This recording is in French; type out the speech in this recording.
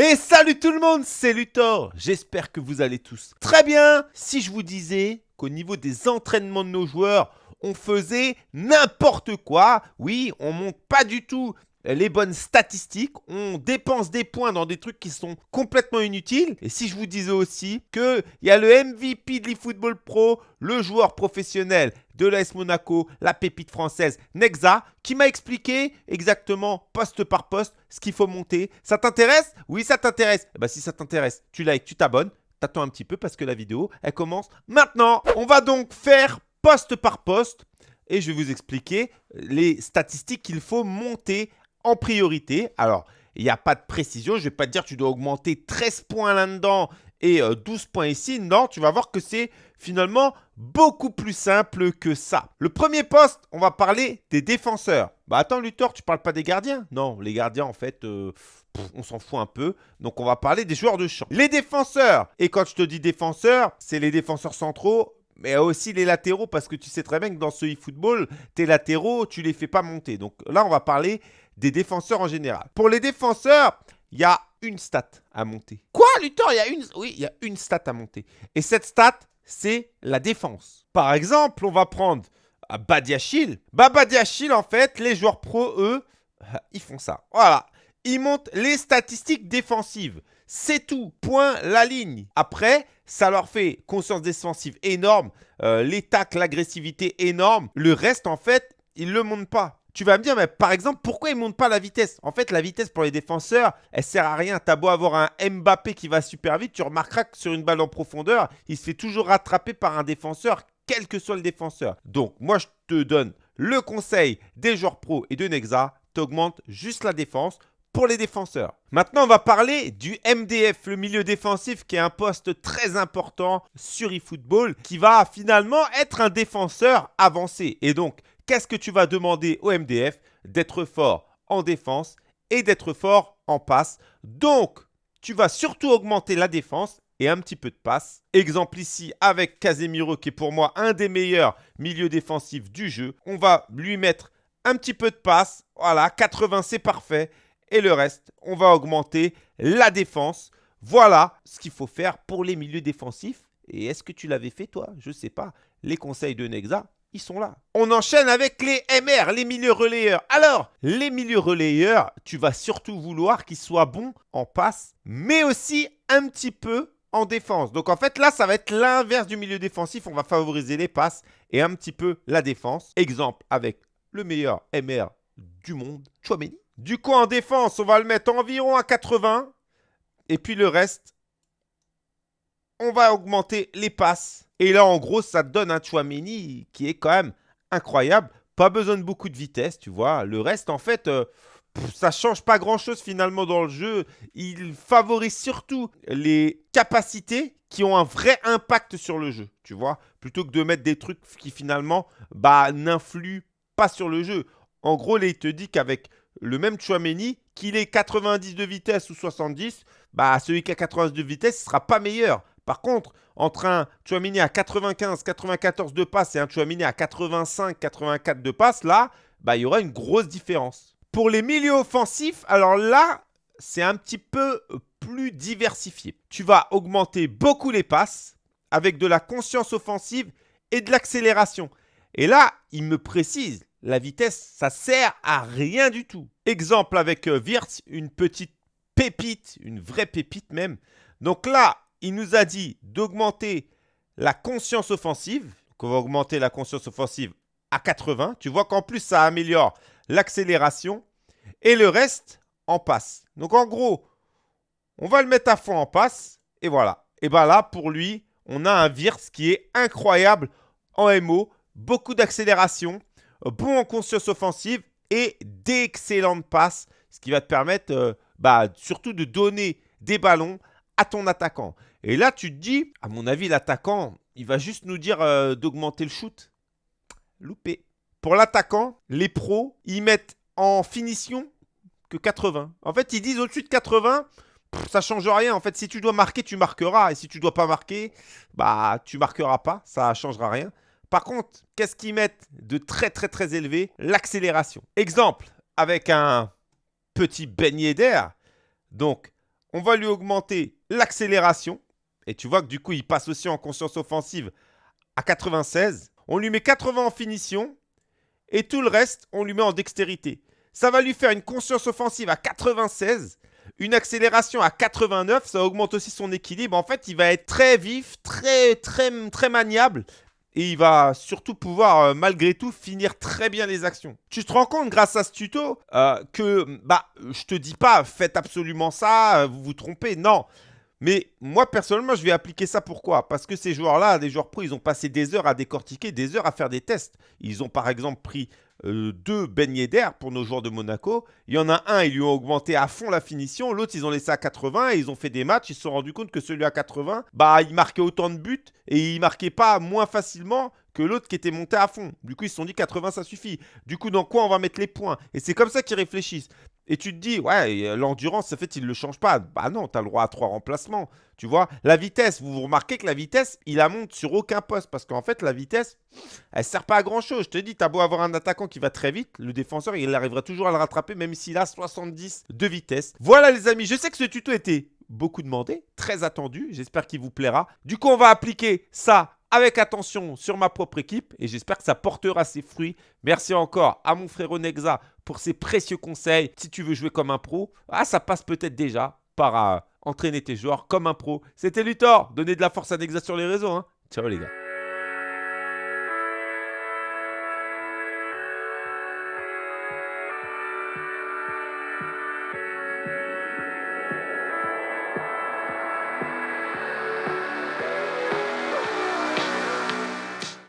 Et salut tout le monde, c'est Luthor. J'espère que vous allez tous très bien. Si je vous disais qu'au niveau des entraînements de nos joueurs, on faisait n'importe quoi. Oui, on monte pas du tout les bonnes statistiques, on dépense des points dans des trucs qui sont complètement inutiles. Et si je vous disais aussi qu'il y a le MVP de l'eFootball Pro, le joueur professionnel de l'AS Monaco, la pépite française Nexa, qui m'a expliqué exactement poste par poste ce qu'il faut monter. Ça t'intéresse? Oui, ça t'intéresse. Bah, si ça t'intéresse, tu likes, tu t'abonnes. T'attends un petit peu parce que la vidéo, elle commence maintenant. On va donc faire poste par poste et je vais vous expliquer les statistiques qu'il faut monter en priorité. Alors, il n'y a pas de précision. Je ne vais pas te dire tu dois augmenter 13 points là-dedans et 12 euh, points ici. Non, tu vas voir que c'est finalement beaucoup plus simple que ça. Le premier poste, on va parler des défenseurs. Bah attends Luthor, tu parles pas des gardiens? Non, les gardiens en fait, euh, on s'en fout un peu. Donc on va parler des joueurs de champ. Les défenseurs, et quand je te dis défenseurs, c'est les défenseurs centraux mais aussi les latéraux, parce que tu sais très bien que dans ce e-football, tes latéraux, tu les fais pas monter. Donc là, on va parler des défenseurs en général. Pour les défenseurs, il y a une stat à monter. Quoi, Luthor Il y a une Oui, il y a une stat à monter. Et cette stat, c'est la défense. Par exemple, on va prendre ah, Badiachil. Bah, Badiachil, en fait, les joueurs pro, eux, ils font ça. Voilà. Ils montent les statistiques défensives. C'est tout. Point la ligne. Après, ça leur fait conscience défensive énorme. Euh, les tacles, l'agressivité énorme. Le reste, en fait, ils ne le montent pas. Tu vas me dire, mais par exemple, pourquoi ils ne montent pas la vitesse? En fait, la vitesse pour les défenseurs, elle sert à rien. T'as beau avoir un Mbappé qui va super vite, tu remarqueras que sur une balle en profondeur, il se fait toujours rattraper par un défenseur, quel que soit le défenseur. Donc, moi, je te donne le conseil des joueurs pro et de Nexa, augmentes juste la défense pour les défenseurs. Maintenant, on va parler du MDF, le milieu défensif, qui est un poste très important sur eFootball, qui va finalement être un défenseur avancé. Et donc, qu'est-ce que tu vas demander au MDF D'être fort en défense et d'être fort en passe? Donc, tu vas surtout augmenter la défense et un petit peu de passe. Exemple ici avec Casemiro qui est pour moi un des meilleurs milieux défensifs du jeu. On va lui mettre un petit peu de passe. Voilà, 80 c'est parfait. Et le reste, on va augmenter la défense. Voilà ce qu'il faut faire pour les milieux défensifs. Et est-ce que tu l'avais fait toi? Je ne sais pas. Les conseils de Nexa, ils sont là. On enchaîne avec les MR, les milieux relayeurs. Alors, les milieux relayeurs, tu vas surtout vouloir qu'ils soient bons en passe, mais aussi un petit peu en défense. Donc en fait, là, ça va être l'inverse du milieu défensif. On va favoriser les passes et un petit peu la défense. Exemple avec le meilleur MR du monde, Chouameni. Du coup, en défense, on va le mettre environ à 80. Et puis le reste, on va augmenter les passes et là, en gros, ça donne un Chouameni qui est quand même incroyable. Pas besoin de beaucoup de vitesse, tu vois. Le reste, en fait, ça euh, ça change pas grand-chose finalement dans le jeu. Il favorise surtout les capacités qui ont un vrai impact sur le jeu, tu vois. Plutôt que de mettre des trucs qui finalement bah, n'influent pas sur le jeu. En gros, là, il te dit qu'avec le même Chouameni, qu'il ait 90 de vitesse ou 70, bah, celui qui a 90 de vitesse ne sera pas meilleur. Par contre, entre un Chouamini à 95, 94 de passe et un Chouamini à 85, 84 de passe, là, bah, il y aura une grosse différence. Pour les milieux offensifs, alors là, c'est un petit peu plus diversifié. Tu vas augmenter beaucoup les passes avec de la conscience offensive et de l'accélération. Et là, il me précise, la vitesse, ça sert à rien du tout. Exemple avec euh, Wirtz, une petite pépite, une vraie pépite même. Donc là, il nous a dit d'augmenter la conscience offensive. Donc on va augmenter la conscience offensive à 80. Tu vois qu'en plus, ça améliore l'accélération. Et le reste en passe. Donc en gros, on va le mettre à fond en passe. Et voilà. Et bien là, pour lui, on a un Virts qui est incroyable en MO. Beaucoup d'accélération, bon en conscience offensive et d'excellentes passes. Ce qui va te permettre euh, bah, surtout de donner des ballons à ton attaquant. Et là, tu te dis, à mon avis, l'attaquant, il va juste nous dire euh, d'augmenter le shoot. Loupé. Pour l'attaquant, les pros, ils mettent en finition que 80. En fait, ils disent au-dessus de 80, ça change rien. En fait, si tu dois marquer, tu marqueras. Et si tu dois pas marquer, bah, tu marqueras pas. Ça changera rien. Par contre, qu'est-ce qu'ils mettent de très, très, très élevé? L'accélération. Exemple, avec un petit beignet d'air. Donc, on va lui augmenter l'accélération. Et tu vois que du coup, il passe aussi en conscience offensive à 96. On lui met 80 en finition. Et tout le reste, on lui met en dextérité. Ça va lui faire une conscience offensive à 96 une accélération à 89, ça augmente aussi son équilibre. En fait, il va être très vif, très, très, très maniable. Et il va surtout pouvoir, euh, malgré tout, finir très bien les actions. Tu te rends compte, grâce à ce tuto, euh, que, bah, je te dis pas, faites absolument ça, euh, vous vous trompez. Non. Mais moi, personnellement, je vais appliquer ça. Pourquoi? Parce que ces joueurs-là, des joueurs pro, ils ont passé des heures à décortiquer, des heures à faire des tests. Ils ont par exemple pris euh, deux beignets d'air pour nos joueurs de Monaco. Il y en a un, ils lui ont augmenté à fond la finition. L'autre, ils ont laissé à 80 et ils ont fait des matchs. Ils se sont rendus compte que celui à 80, bah, il marquait autant de buts et il marquait pas moins facilement que l'autre qui était monté à fond. Du coup, ils se sont dit 80, ça suffit. Du coup, dans quoi on va mettre les points? Et c'est comme ça qu'ils réfléchissent. Et tu te dis, ouais, l'endurance, en fait, il ne le change pas. Bah non, tu as le droit à trois remplacements. Tu vois, la vitesse, vous, vous remarquez que la vitesse, il la monte sur aucun poste. Parce qu'en fait, la vitesse, elle ne sert pas à grand chose. Je te dis, tu as beau avoir un attaquant qui va très vite, le défenseur, il arrivera toujours à le rattraper, même s'il a 70 de vitesse. Voilà, les amis, je sais que ce tuto était beaucoup demandé, très attendu. J'espère qu'il vous plaira. Du coup, on va appliquer ça avec attention sur ma propre équipe et j'espère que ça portera ses fruits. Merci encore à mon frère Onexa pour ses précieux conseils. Si tu veux jouer comme un pro, ah, ça passe peut-être déjà par euh, entraîner tes joueurs comme un pro. C'était Luthor, donnez de la force à Nexa sur les réseaux. Hein. Ciao les gars.